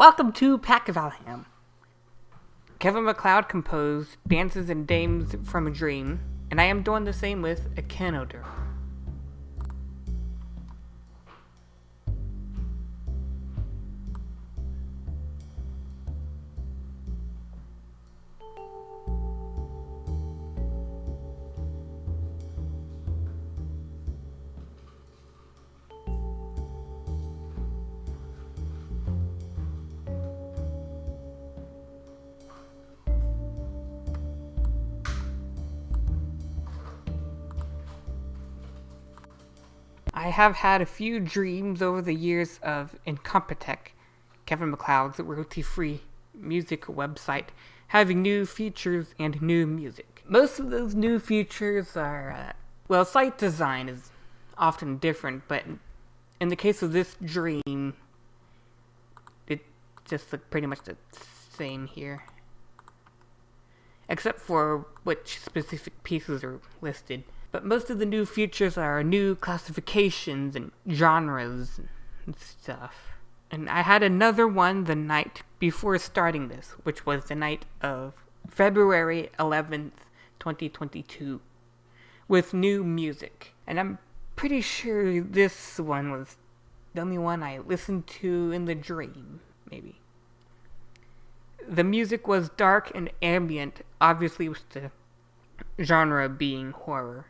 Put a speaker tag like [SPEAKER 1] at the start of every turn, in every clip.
[SPEAKER 1] Welcome to Pack of Alham. Kevin MacLeod composed Dances and Dames from a Dream, and I am doing the same with Echinoderm. I have had a few dreams over the years of Incompetech, Kevin MacLeod's royalty-free music website, having new features and new music. Most of those new features are, uh, well, site design is often different, but in the case of this dream, it just looked pretty much the same here. Except for which specific pieces are listed. But most of the new features are new classifications and genres and stuff. And I had another one the night before starting this, which was the night of February 11th, 2022, with new music. And I'm pretty sure this one was the only one I listened to in the dream, maybe. The music was dark and ambient, obviously with the genre being horror.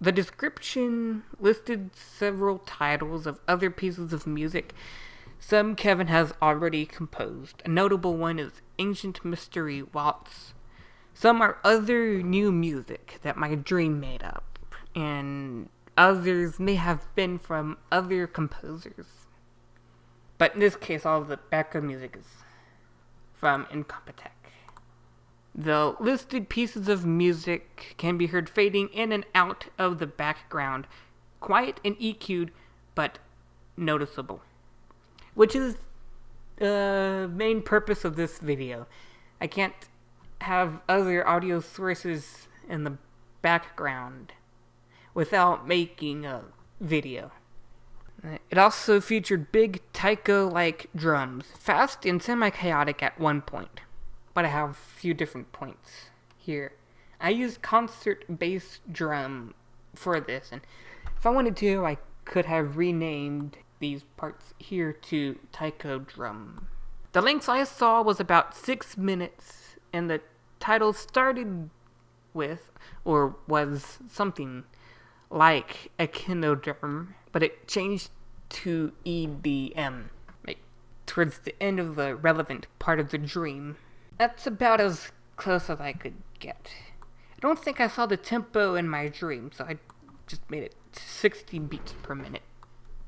[SPEAKER 1] The description listed several titles of other pieces of music some Kevin has already composed. A notable one is Ancient Mystery Waltz. Some are other new music that my dream made up, and others may have been from other composers. But in this case, all the background music is from Incompetech. The listed pieces of music can be heard fading in and out of the background, quiet and EQ'd, but noticeable. Which is the main purpose of this video. I can't have other audio sources in the background without making a video. It also featured big taiko-like drums, fast and semi-chaotic at one point but I have a few different points here. I used concert bass drum for this, and if I wanted to, I could have renamed these parts here to taiko drum. The length I saw was about six minutes, and the title started with, or was something like a echinoderm, but it changed to EDM, like towards the end of the relevant part of the dream. That's about as close as I could get. I don't think I saw the tempo in my dream, so I just made it 60 beats per minute.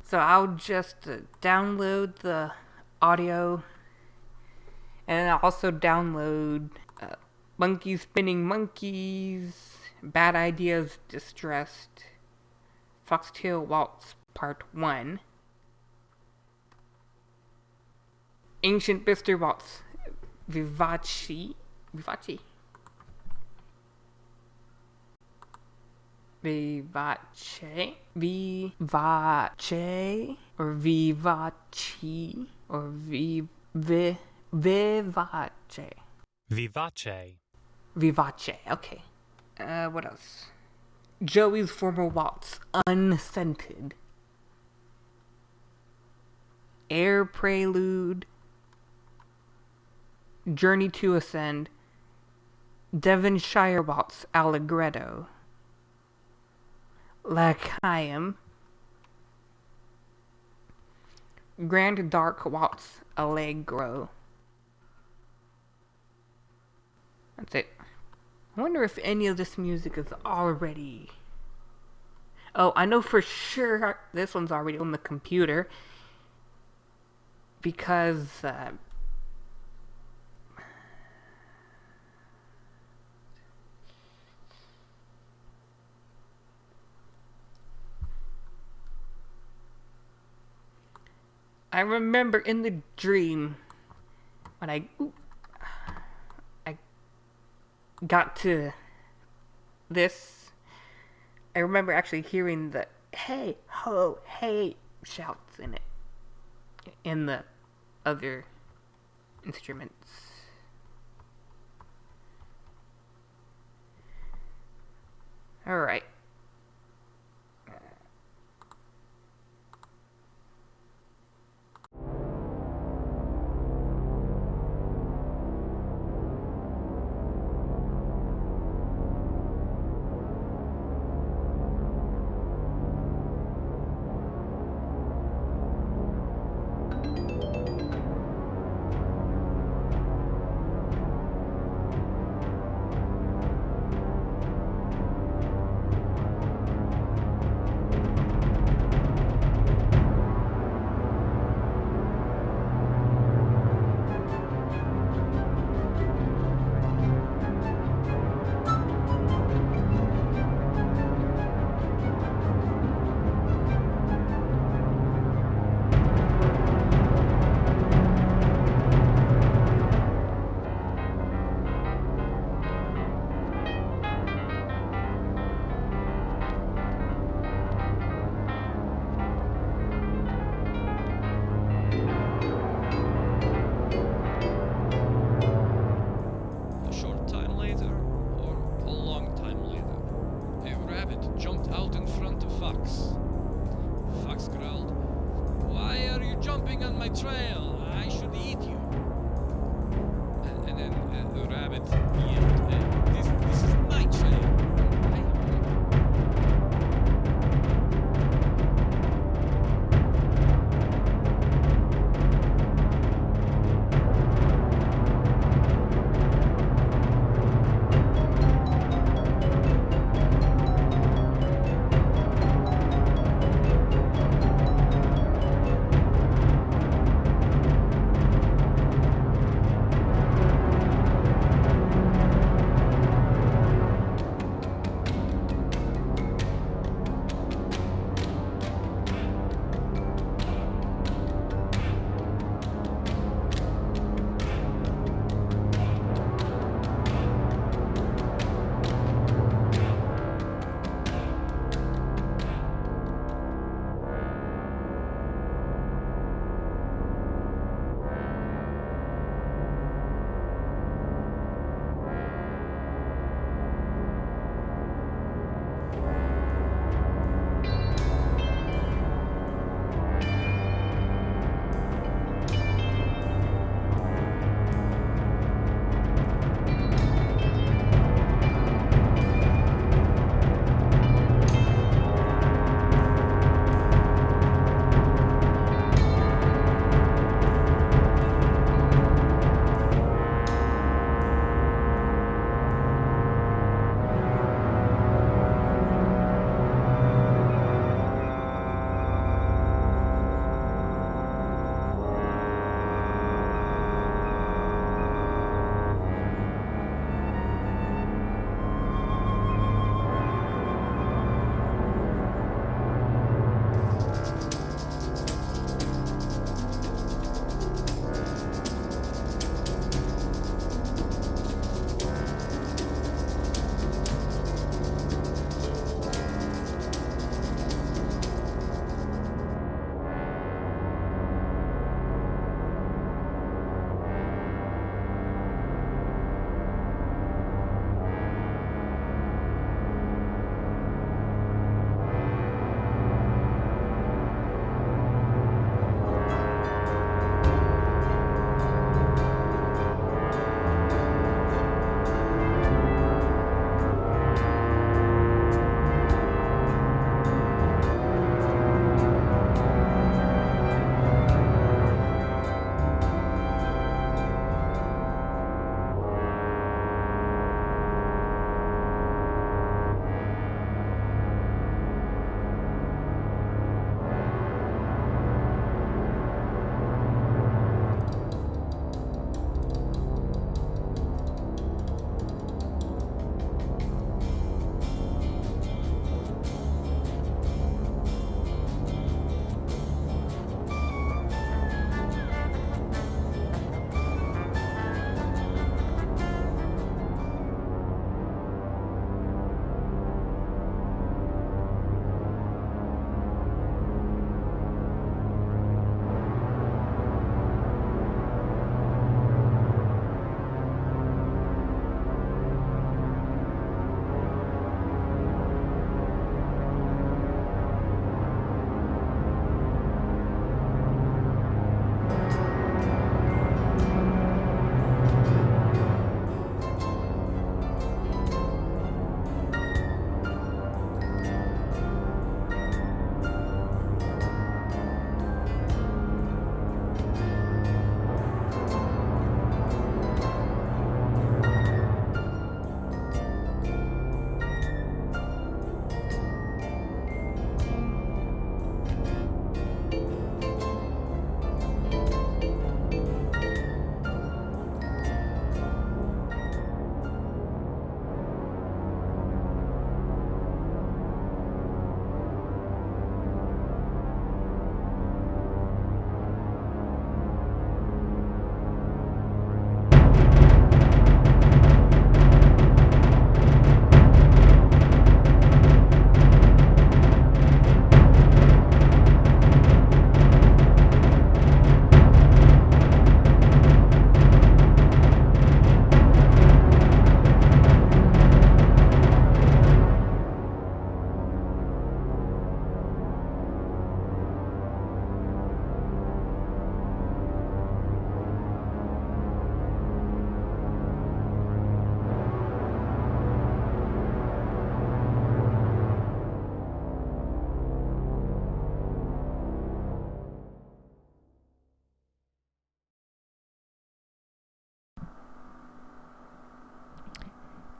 [SPEAKER 1] So I'll just uh, download the audio and I'll also download uh, Monkey Spinning Monkeys, Bad Ideas Distressed, Foxtail Waltz Part 1, Ancient Mystery Waltz Vivaci. Vivaci. Vivace. Vivace. Or Vivaci. Or vi, vi, Vivace.
[SPEAKER 2] Vivace.
[SPEAKER 1] Vivace. Okay. Uh, what else? Joey's former waltz. Unscented. Air Prelude. Journey to Ascend, Devonshire Waltz Allegretto, Lachaim, Grand Dark Waltz Allegro. That's it. I wonder if any of this music is already... Oh, I know for sure this one's already on the computer. Because, uh, I remember in the dream when I I got to this I remember actually hearing the hey ho hey shouts in it in the other instruments. Alright.
[SPEAKER 2] A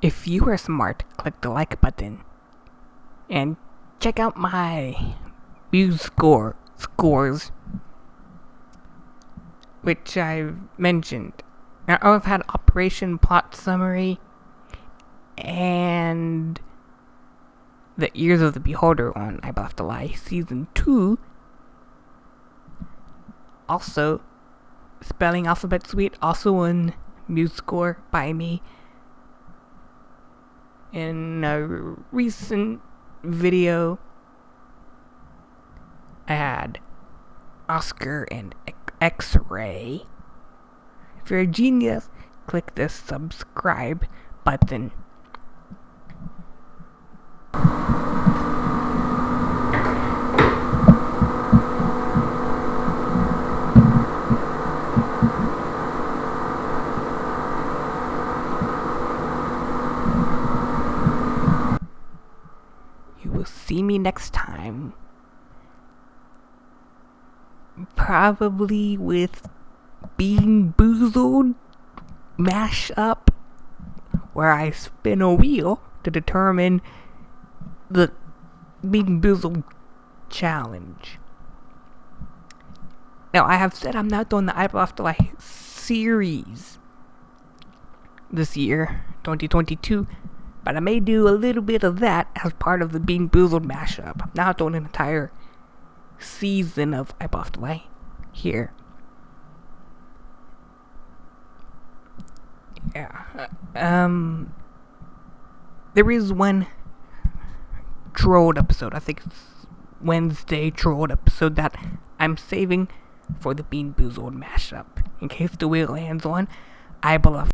[SPEAKER 1] If you are smart, click the like button. And check out my MuseScore scores which I've mentioned. Now I've had Operation Plot Summary and the Ears of the Beholder on I Left a Lie Season 2. Also, Spelling Alphabet Suite, also on MuseScore by me. In a recent video, I had Oscar and X Ray. If you're a genius, click the subscribe button. Next time. Probably with Bean Boozled mash up where I spin a wheel to determine the Bean Boozled challenge. Now, I have said I'm not doing the Eyeball Afterlife series this year, 2022, but I may do a little bit of that as part of the Bean Boozled mashup. I'm not doing an entire season of Eyeball Afterlife here. Yeah. Um, there is one trolled episode. I think it's Wednesday trolled episode that I'm saving for the Bean Boozled mashup. In case the wheel lands on, I believe